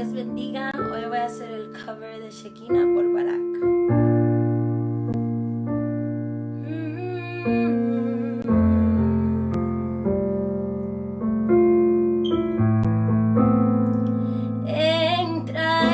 Dios bendiga. Hoy voy a hacer el cover de Shekina por Barak. Entra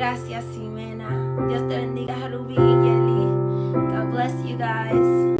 Gracias, Ximena. Dios te bendiga, Harubi y Yeli. God bless you guys.